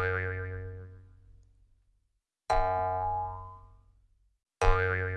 Oh, yeah, yeah, yeah.